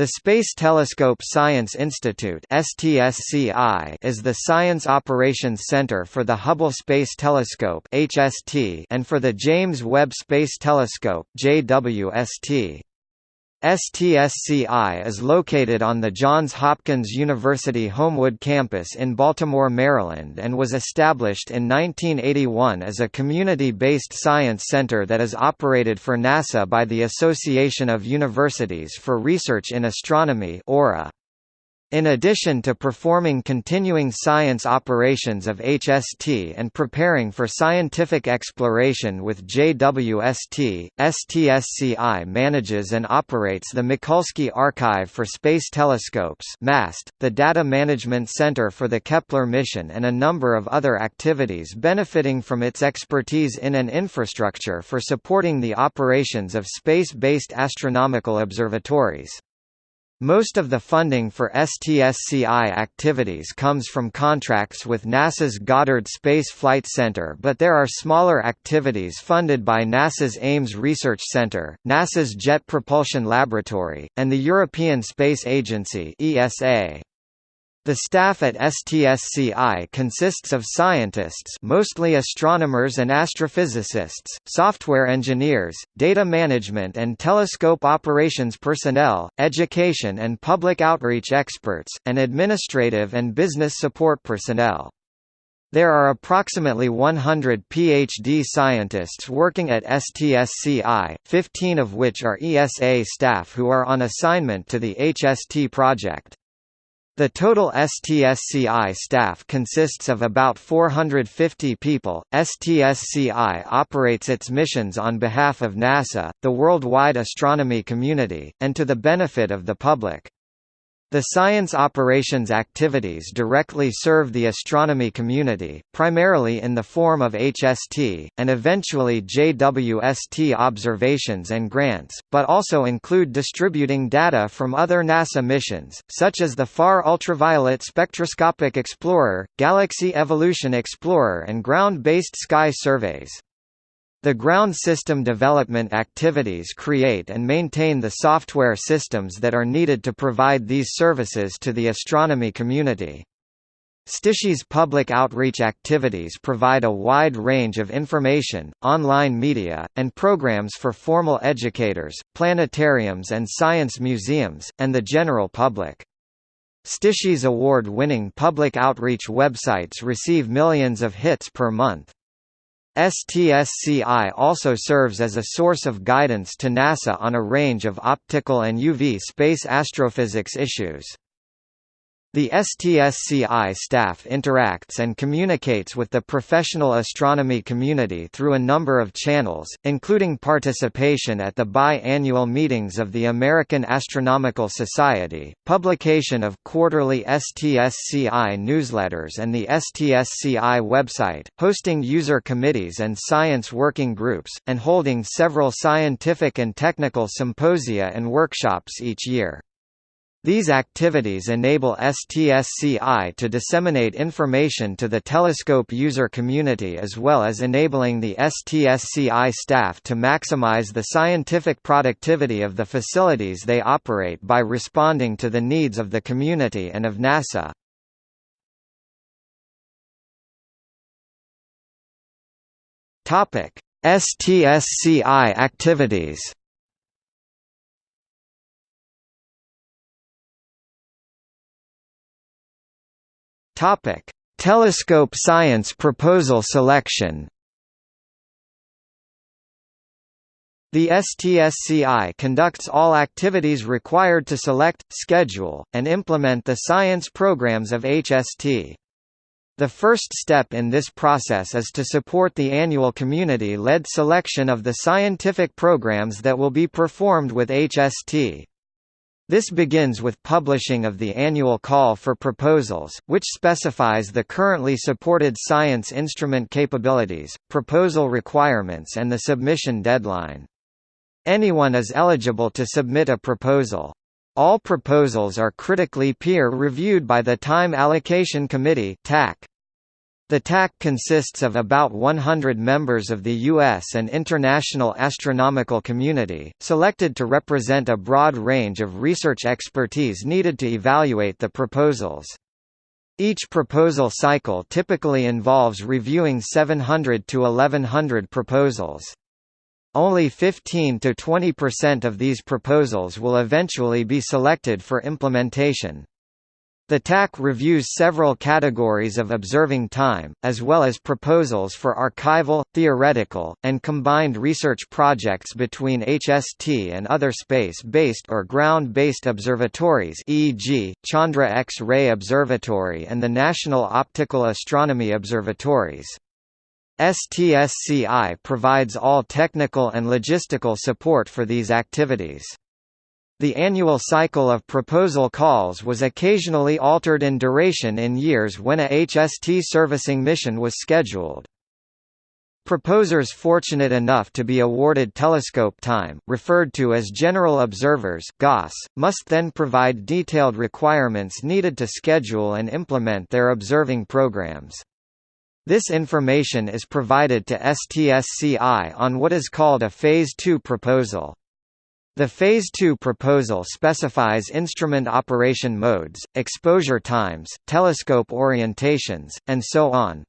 The Space Telescope Science Institute (STSCI) is the science operations center for the Hubble Space Telescope (HST) and for the James Webb Space Telescope (JWST). STSCI is located on the Johns Hopkins University Homewood campus in Baltimore, Maryland and was established in 1981 as a community-based science center that is operated for NASA by the Association of Universities for Research in Astronomy (AURA). In addition to performing continuing science operations of HST and preparing for scientific exploration with JWST, STSCI manages and operates the Mikulski Archive for Space Telescopes MAST, the Data Management Center for the Kepler mission and a number of other activities benefiting from its expertise in an infrastructure for supporting the operations of space-based astronomical observatories. Most of the funding for STSCI activities comes from contracts with NASA's Goddard Space Flight Center but there are smaller activities funded by NASA's Ames Research Center, NASA's Jet Propulsion Laboratory, and the European Space Agency ESA. The staff at STSCI consists of scientists mostly astronomers and astrophysicists, software engineers, data management and telescope operations personnel, education and public outreach experts, and administrative and business support personnel. There are approximately 100 PhD scientists working at STSCI, 15 of which are ESA staff who are on assignment to the HST project. The total STSCI staff consists of about 450 people. STSCI operates its missions on behalf of NASA, the worldwide astronomy community, and to the benefit of the public. The science operations activities directly serve the astronomy community, primarily in the form of HST, and eventually JWST observations and grants, but also include distributing data from other NASA missions, such as the Far Ultraviolet Spectroscopic Explorer, Galaxy Evolution Explorer and ground-based sky surveys. The ground system development activities create and maintain the software systems that are needed to provide these services to the astronomy community. STSCI's public outreach activities provide a wide range of information, online media, and programs for formal educators, planetariums and science museums, and the general public. STSCI's award-winning public outreach websites receive millions of hits per month. STSCI also serves as a source of guidance to NASA on a range of optical and UV space astrophysics issues. The STSCI staff interacts and communicates with the professional astronomy community through a number of channels, including participation at the bi-annual meetings of the American Astronomical Society, publication of quarterly STSCI newsletters and the STSCI website, hosting user committees and science working groups, and holding several scientific and technical symposia and workshops each year. These activities enable STSCI to disseminate information to the telescope user community as well as enabling the STSCI staff to maximize the scientific productivity of the facilities they operate by responding to the needs of the community and of NASA. STSCI activities Topic: Telescope science proposal selection. The STSCI conducts all activities required to select, schedule, and implement the science programs of HST. The first step in this process is to support the annual community-led selection of the scientific programs that will be performed with HST. This begins with publishing of the annual call for proposals, which specifies the currently supported science instrument capabilities, proposal requirements and the submission deadline. Anyone is eligible to submit a proposal. All proposals are critically peer-reviewed by the Time Allocation Committee TAC. The TAC consists of about 100 members of the U.S. and international astronomical community, selected to represent a broad range of research expertise needed to evaluate the proposals. Each proposal cycle typically involves reviewing 700 to 1100 proposals. Only 15 to 20% of these proposals will eventually be selected for implementation. The TAC reviews several categories of observing time, as well as proposals for archival, theoretical, and combined research projects between HST and other space-based or ground-based observatories e.g., Chandra X-ray Observatory and the National Optical Astronomy Observatories. STSCI provides all technical and logistical support for these activities. The annual cycle of proposal calls was occasionally altered in duration in years when a HST servicing mission was scheduled. Proposers fortunate enough to be awarded telescope time, referred to as general observers must then provide detailed requirements needed to schedule and implement their observing programs. This information is provided to STSCI on what is called a Phase 2 proposal. The Phase 2 proposal specifies instrument operation modes, exposure times, telescope orientations, and so on.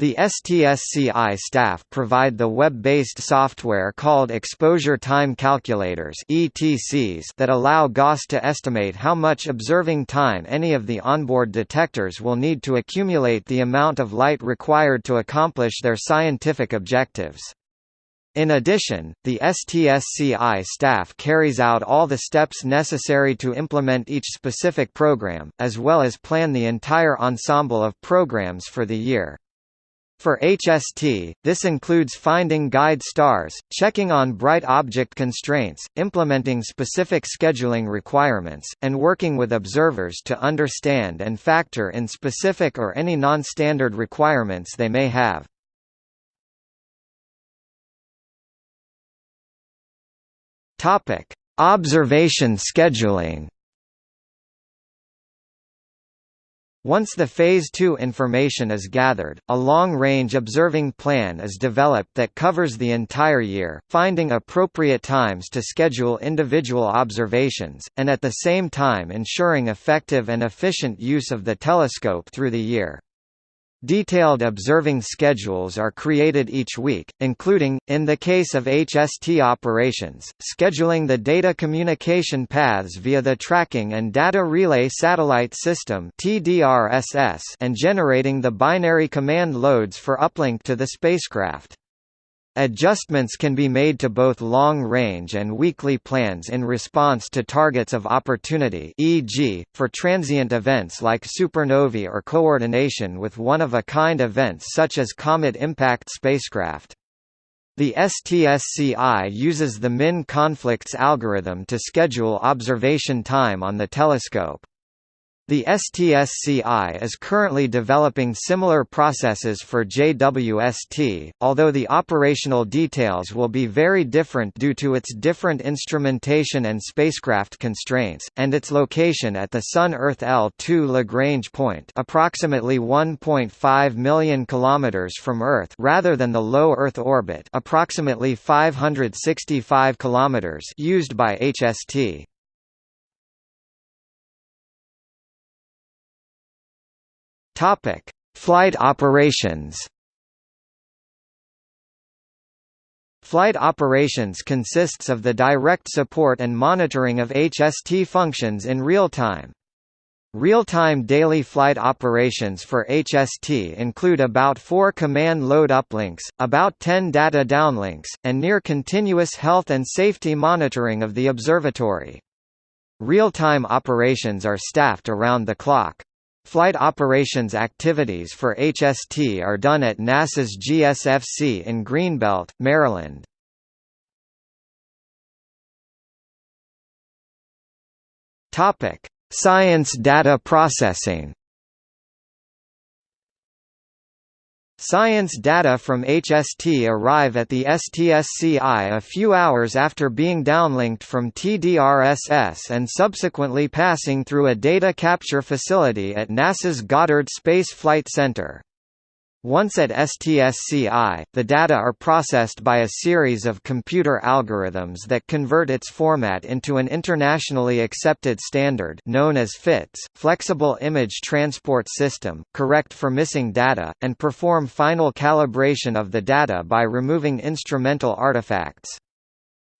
The STSCI staff provide the web-based software called Exposure Time Calculators (ETCs) that allow GOS to estimate how much observing time any of the onboard detectors will need to accumulate the amount of light required to accomplish their scientific objectives. In addition, the STSCI staff carries out all the steps necessary to implement each specific program, as well as plan the entire ensemble of programs for the year. For HST, this includes finding guide stars, checking on bright object constraints, implementing specific scheduling requirements, and working with observers to understand and factor in specific or any non-standard requirements they may have. Topic: Observation scheduling. Once the Phase 2 information is gathered, a long-range observing plan is developed that covers the entire year, finding appropriate times to schedule individual observations, and at the same time ensuring effective and efficient use of the telescope through the year. Detailed observing schedules are created each week, including, in the case of HST operations, scheduling the data communication paths via the Tracking and Data Relay Satellite System and generating the binary command loads for uplink to the spacecraft. Adjustments can be made to both long-range and weekly plans in response to targets of opportunity e.g., for transient events like supernovae or coordination with one-of-a-kind events such as comet impact spacecraft. The STSCI uses the min conflicts algorithm to schedule observation time on the telescope. The STSCI is currently developing similar processes for JWST, although the operational details will be very different due to its different instrumentation and spacecraft constraints, and its location at the Sun-Earth L2 Lagrange point approximately 1.5 million km from Earth rather than the low Earth orbit approximately 565 km used by HST. Topic: Flight operations. Flight operations consists of the direct support and monitoring of HST functions in real time. Real-time daily flight operations for HST include about 4 command load uplinks, about 10 data downlinks, and near-continuous health and safety monitoring of the observatory. Real-time operations are staffed around the clock. Flight operations activities for HST are done at NASA's GSFC in Greenbelt, Maryland. Science data processing. Science data from HST arrive at the STSCI a few hours after being downlinked from TDRSS and subsequently passing through a data capture facility at NASA's Goddard Space Flight Center. Once at STSCI, the data are processed by a series of computer algorithms that convert its format into an internationally accepted standard known as FITS, Flexible Image Transport System, correct for missing data, and perform final calibration of the data by removing instrumental artifacts.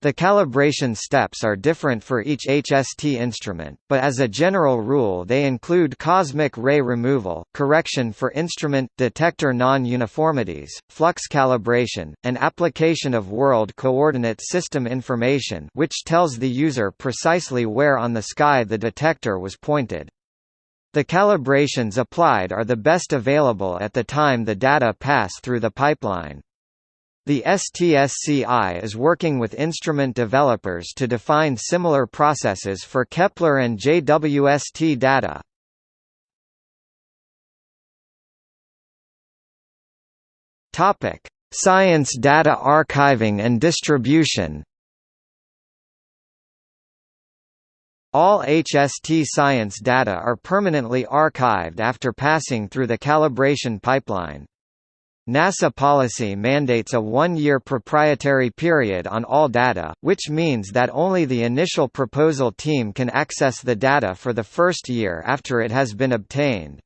The calibration steps are different for each HST instrument, but as a general rule they include cosmic ray removal, correction for instrument, detector non-uniformities, flux calibration, and application of World Coordinate System information which tells the user precisely where on the sky the detector was pointed. The calibrations applied are the best available at the time the data pass through the pipeline. The STSCI is working with instrument developers to define similar processes for Kepler and JWST data. Topic: Science data archiving and distribution. All HST science data are permanently archived after passing through the calibration pipeline. NASA policy mandates a one-year proprietary period on all data, which means that only the initial proposal team can access the data for the first year after it has been obtained.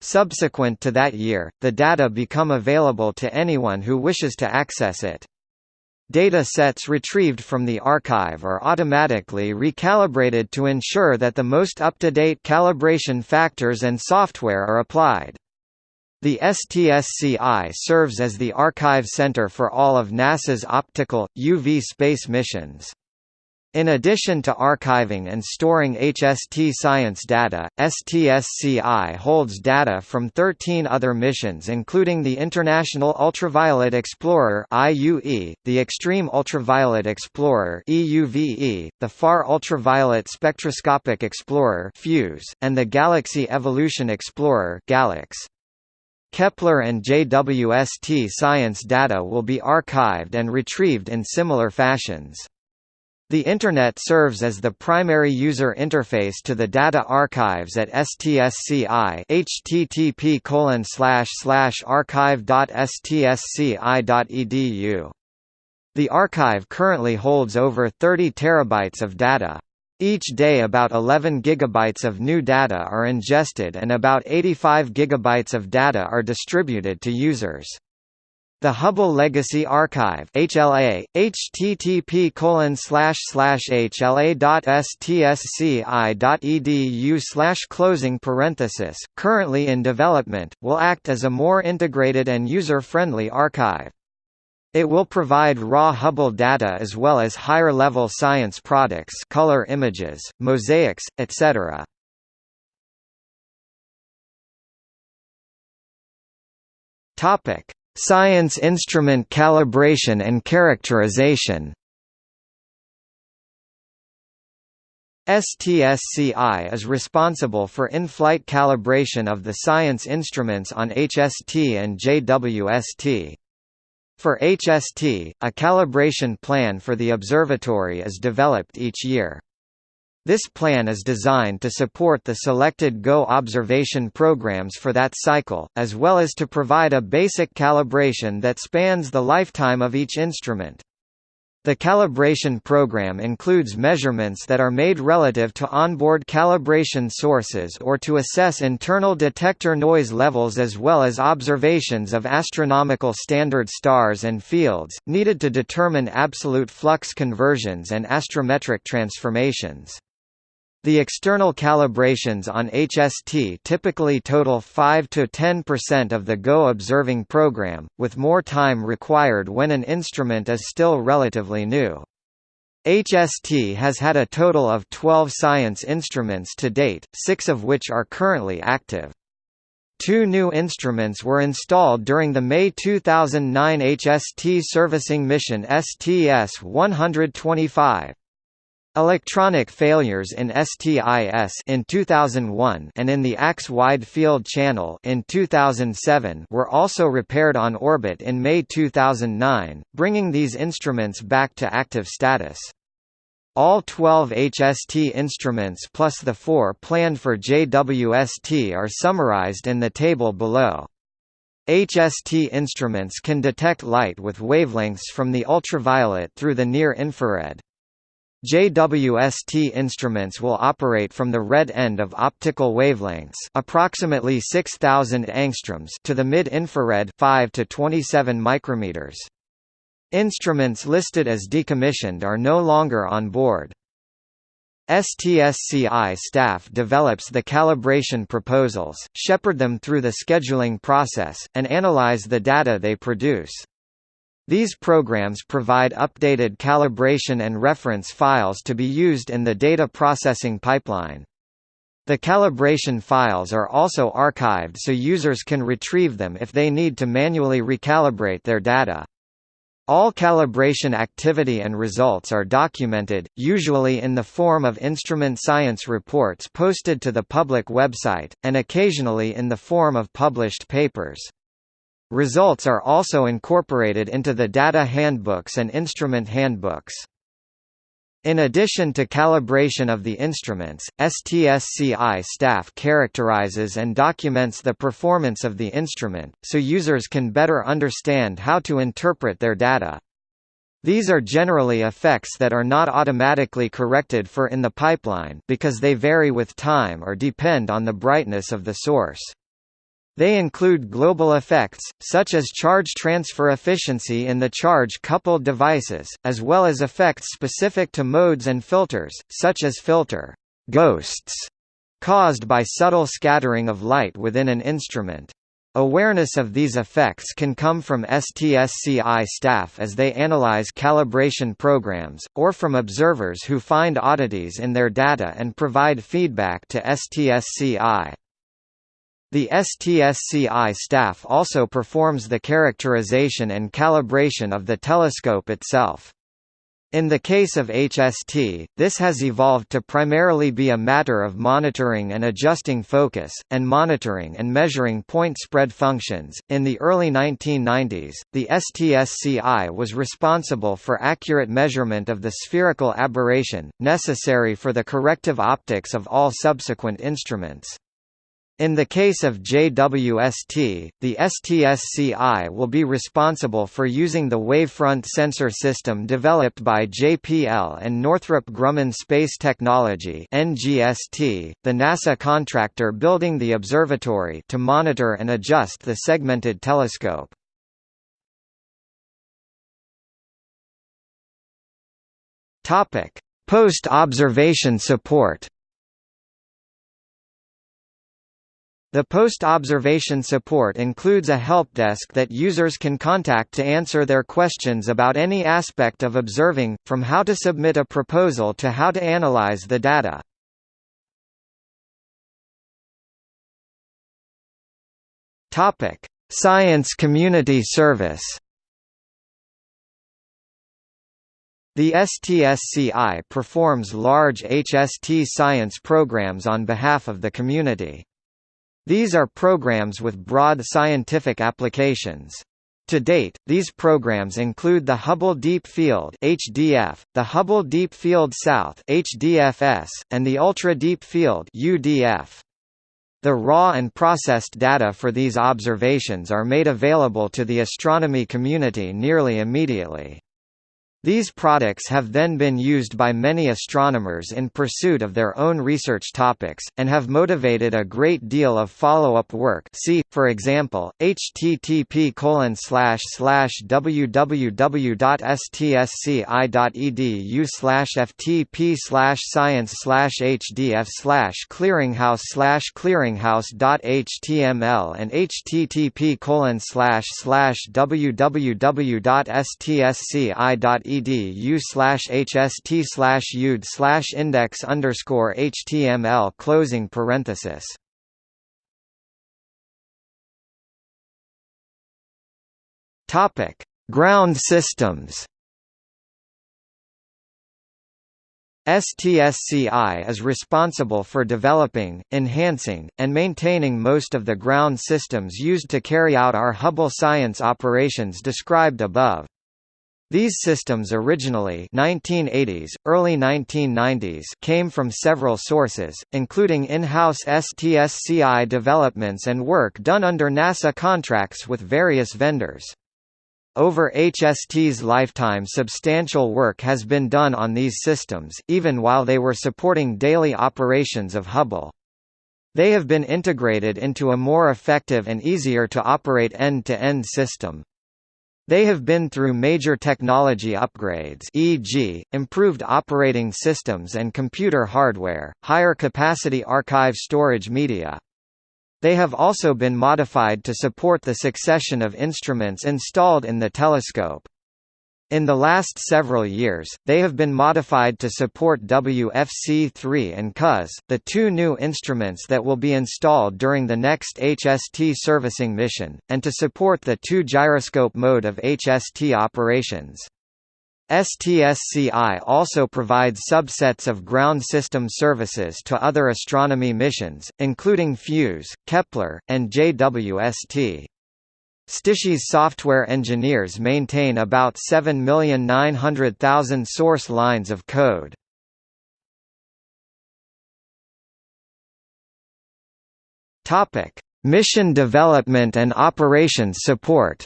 Subsequent to that year, the data become available to anyone who wishes to access it. Data sets retrieved from the archive are automatically recalibrated to ensure that the most up-to-date calibration factors and software are applied. The STSCI serves as the archive center for all of NASA's optical, UV space missions. In addition to archiving and storing HST science data, STSCI holds data from 13 other missions including the International Ultraviolet Explorer (IUE), the Extreme Ultraviolet Explorer (EUVE), the Far Ultraviolet Spectroscopic Explorer (FUSE), and the Galaxy Evolution Explorer (GALEX). Kepler and JWST science data will be archived and retrieved in similar fashions. The Internet serves as the primary user interface to the data archives at STSCI http archive.stsci.edu. The archive currently holds over 30 terabytes of data. Each day about 11 gigabytes of new data are ingested and about 85 gigabytes of data are distributed to users. The Hubble Legacy Archive HLA, http hla.stsci.edu closing parenthesis, currently in development, will act as a more integrated and user-friendly archive. It will provide raw Hubble data as well as higher-level science products color images, mosaics, etc. Science instrument calibration and characterization. STSCI is responsible for in-flight calibration of the science instruments on HST and JWST. For HST, a calibration plan for the observatory is developed each year. This plan is designed to support the selected GO observation programs for that cycle, as well as to provide a basic calibration that spans the lifetime of each instrument. The calibration program includes measurements that are made relative to onboard calibration sources or to assess internal detector noise levels as well as observations of astronomical standard stars and fields, needed to determine absolute flux conversions and astrometric transformations. The external calibrations on HST typically total 5 to 10% of the GO observing program, with more time required when an instrument is still relatively new. HST has had a total of 12 science instruments to date, six of which are currently active. Two new instruments were installed during the May 2009 HST servicing mission STS-125. Electronic failures in STIS in 2001 and in the ACS Wide Field Channel in 2007 were also repaired on orbit in May 2009, bringing these instruments back to active status. All 12 HST instruments plus the four planned for JWST are summarized in the table below. HST instruments can detect light with wavelengths from the ultraviolet through the near-infrared. JWST instruments will operate from the red end of optical wavelengths approximately 6000 angstroms to the mid-infrared 5 to 27 micrometers. Instruments listed as decommissioned are no longer on board. STSCI staff develops the calibration proposals, shepherd them through the scheduling process, and analyze the data they produce. These programs provide updated calibration and reference files to be used in the data processing pipeline. The calibration files are also archived so users can retrieve them if they need to manually recalibrate their data. All calibration activity and results are documented, usually in the form of instrument science reports posted to the public website, and occasionally in the form of published papers. Results are also incorporated into the data handbooks and instrument handbooks. In addition to calibration of the instruments, STSCI staff characterizes and documents the performance of the instrument, so users can better understand how to interpret their data. These are generally effects that are not automatically corrected for in the pipeline because they vary with time or depend on the brightness of the source. They include global effects, such as charge transfer efficiency in the charge-coupled devices, as well as effects specific to modes and filters, such as filter ghosts, caused by subtle scattering of light within an instrument. Awareness of these effects can come from STSCI staff as they analyze calibration programs, or from observers who find oddities in their data and provide feedback to STSCI. The STSCI staff also performs the characterization and calibration of the telescope itself. In the case of HST, this has evolved to primarily be a matter of monitoring and adjusting focus, and monitoring and measuring point spread functions. In the early 1990s, the STSCI was responsible for accurate measurement of the spherical aberration, necessary for the corrective optics of all subsequent instruments. In the case of JWST, the STSCI will be responsible for using the wavefront sensor system developed by JPL and Northrop Grumman Space Technology (NGST), the NASA contractor building the observatory, to monitor and adjust the segmented telescope. Topic: Post-observation support. The post-observation support includes a help desk that users can contact to answer their questions about any aspect of observing, from how to submit a proposal to how to analyze the data. Science community service The STSCI performs large HST science programs on behalf of the community. These are programs with broad scientific applications. To date, these programs include the Hubble Deep Field (HDF), the Hubble Deep Field South (HDFS), and the Ultra Deep Field (UDF). The raw and processed data for these observations are made available to the astronomy community nearly immediately. These products have then been used by many astronomers in pursuit of their own research topics, and have motivated a great deal of follow-up work see, for example, http www.stsci.edu ftp science hdf clearinghouse clearinghouse.html and http www.stsci.edu edu slash hst slash ud slash index underscore html closing parenthesis. Topic: Ground systems. STSCI is responsible for developing, enhancing, and maintaining most of the ground systems used to carry out our Hubble science operations described above. These systems originally 1980s, early 1990s came from several sources, including in-house STSCI developments and work done under NASA contracts with various vendors. Over HST's lifetime substantial work has been done on these systems, even while they were supporting daily operations of Hubble. They have been integrated into a more effective and easier to operate end-to-end -end system. They have been through major technology upgrades e.g., improved operating systems and computer hardware, higher capacity archive storage media. They have also been modified to support the succession of instruments installed in the telescope. In the last several years, they have been modified to support WFC3 and COS, the two new instruments that will be installed during the next HST servicing mission, and to support the two gyroscope mode of HST operations. STSCI also provides subsets of ground system services to other astronomy missions, including FUSE, Kepler, and JWST. STICHI's software engineers maintain about 7,900,000 source lines of code. Topic: Mission development and operations support.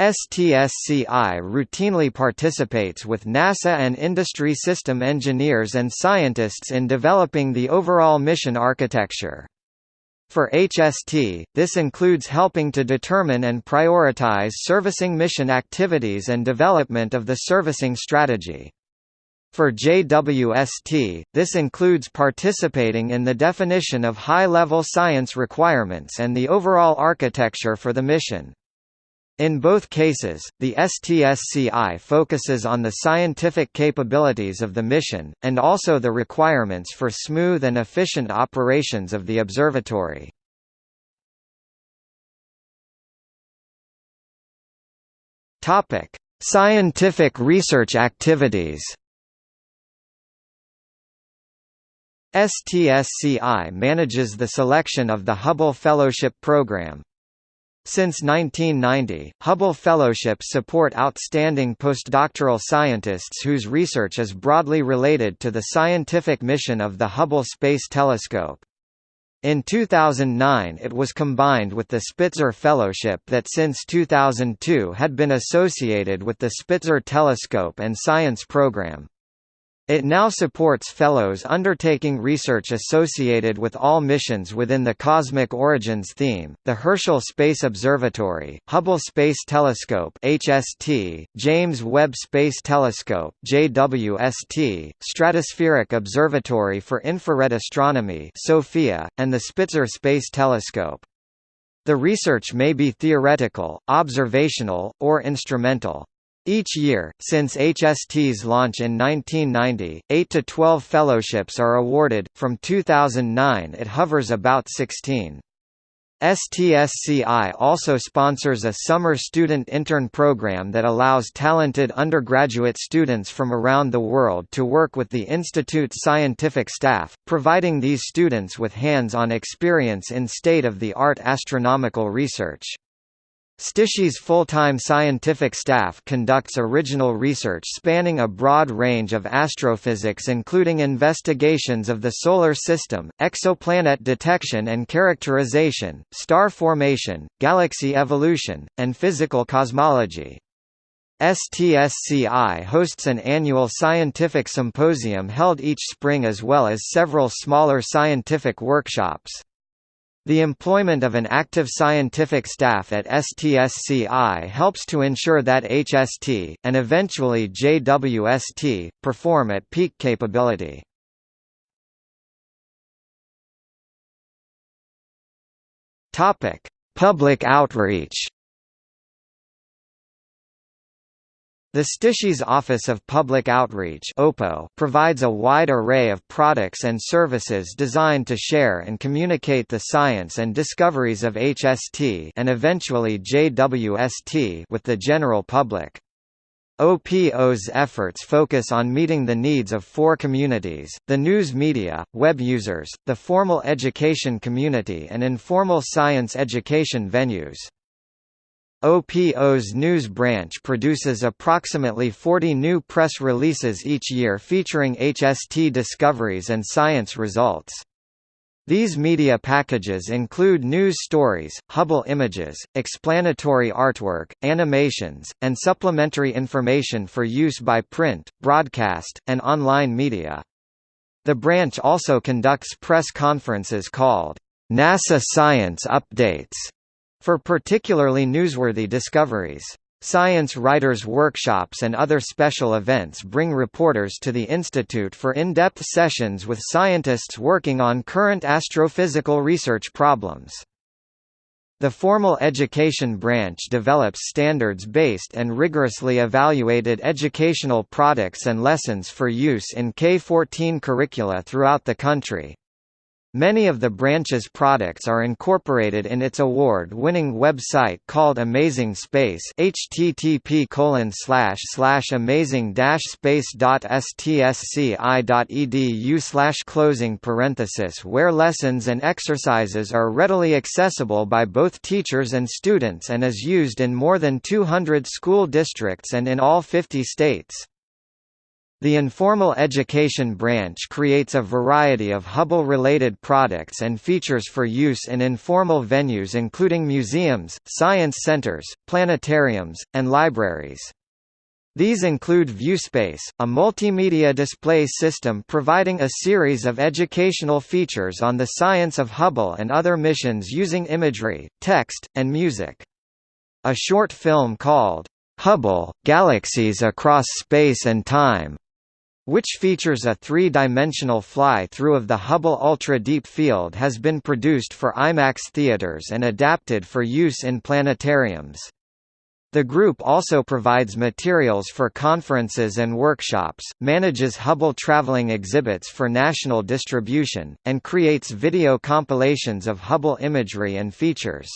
STSCI routinely participates with NASA and industry system engineers and scientists in developing the overall mission architecture. For HST, this includes helping to determine and prioritize servicing mission activities and development of the servicing strategy. For JWST, this includes participating in the definition of high-level science requirements and the overall architecture for the mission. In both cases, the STSCI focuses on the scientific capabilities of the mission, and also the requirements for smooth and efficient operations of the observatory. Scientific research activities STSCI manages the selection of the Hubble Fellowship Program, since 1990, Hubble Fellowships support outstanding postdoctoral scientists whose research is broadly related to the scientific mission of the Hubble Space Telescope. In 2009 it was combined with the Spitzer Fellowship that since 2002 had been associated with the Spitzer Telescope and Science Program. It now supports fellows undertaking research associated with all missions within the Cosmic Origins theme, the Herschel Space Observatory, Hubble Space Telescope HST, James Webb Space Telescope JWST, Stratospheric Observatory for Infrared Astronomy SOFIA, and the Spitzer Space Telescope. The research may be theoretical, observational, or instrumental. Each year, since HST's launch in 1990, 8 to 12 fellowships are awarded, from 2009 it hovers about 16. STSCI also sponsors a summer student intern program that allows talented undergraduate students from around the world to work with the Institute's scientific staff, providing these students with hands-on experience in state-of-the-art astronomical research. STICHI's full-time scientific staff conducts original research spanning a broad range of astrophysics including investigations of the Solar System, exoplanet detection and characterization, star formation, galaxy evolution, and physical cosmology. STSCI hosts an annual scientific symposium held each spring as well as several smaller scientific workshops. The employment of an active scientific staff at STSCI helps to ensure that HST, and eventually JWST, perform at peak capability. Public outreach The STICHI's Office of Public Outreach provides a wide array of products and services designed to share and communicate the science and discoveries of HST and eventually JWST with the general public. OPO's efforts focus on meeting the needs of four communities, the news media, web users, the formal education community and informal science education venues. OPO's news branch produces approximately 40 new press releases each year featuring HST discoveries and science results. These media packages include news stories, Hubble images, explanatory artwork, animations, and supplementary information for use by print, broadcast, and online media. The branch also conducts press conferences called NASA Science Updates for particularly newsworthy discoveries. Science Writers' Workshops and other special events bring reporters to the Institute for in-depth sessions with scientists working on current astrophysical research problems. The formal education branch develops standards-based and rigorously evaluated educational products and lessons for use in K-14 curricula throughout the country. Many of the branch's products are incorporated in its award-winning website called Amazing Space http amazing-space.stsci.edu closing parenthesis where lessons and exercises are readily accessible by both teachers and students and is used in more than 200 school districts and in all 50 states. The informal education branch creates a variety of Hubble-related products and features for use in informal venues including museums, science centers, planetariums, and libraries. These include ViewSpace, a multimedia display system providing a series of educational features on the science of Hubble and other missions using imagery, text, and music. A short film called, "'Hubble, Galaxies Across Space and Time' which features a three-dimensional fly-through of the Hubble Ultra Deep Field has been produced for IMAX theaters and adapted for use in planetariums. The group also provides materials for conferences and workshops, manages Hubble traveling exhibits for national distribution, and creates video compilations of Hubble imagery and features.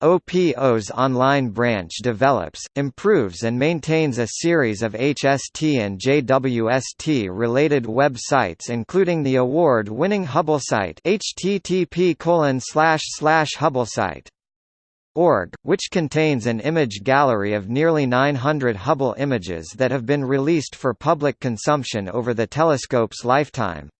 OPO's online branch develops, improves and maintains a series of HST and JWST-related websites including the award-winning HubbleSite http HubbleSite org, which contains an image gallery of nearly 900 Hubble images that have been released for public consumption over the telescope's lifetime.